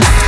Podcast.